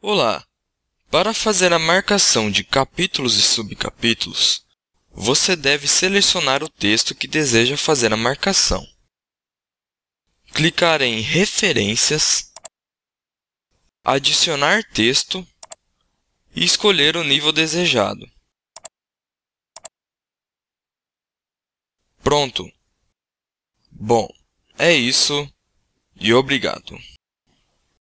Olá! Para fazer a marcação de capítulos e subcapítulos, você deve selecionar o texto que deseja fazer a marcação. Clicar em Referências, Adicionar texto e escolher o nível desejado. Pronto! Bom, é isso e obrigado!